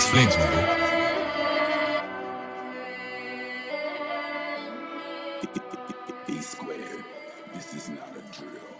That's Flames, man, bro. E squared. This is not a drill.